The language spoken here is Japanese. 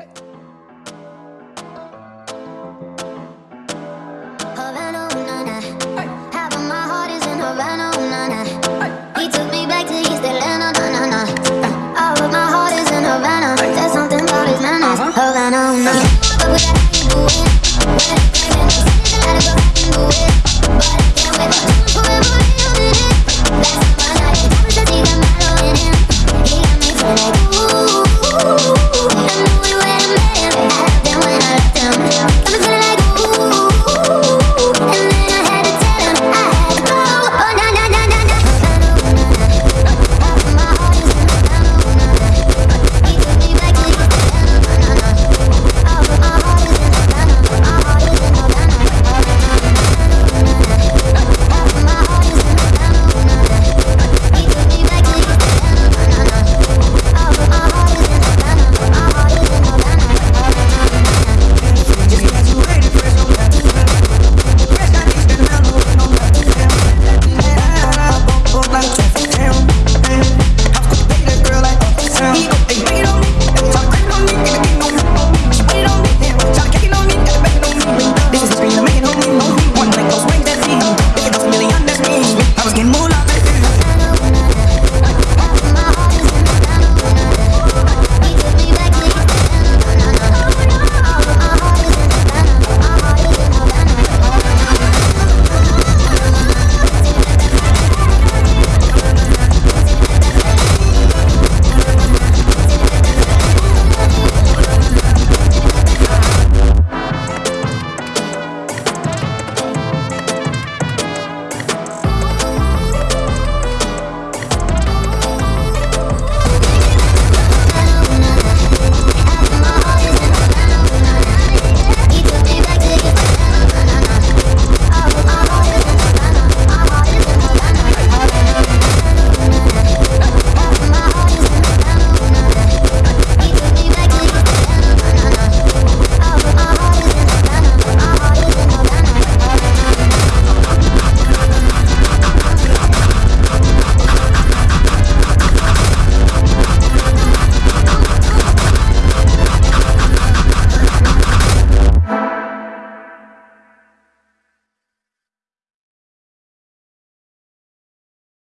はい。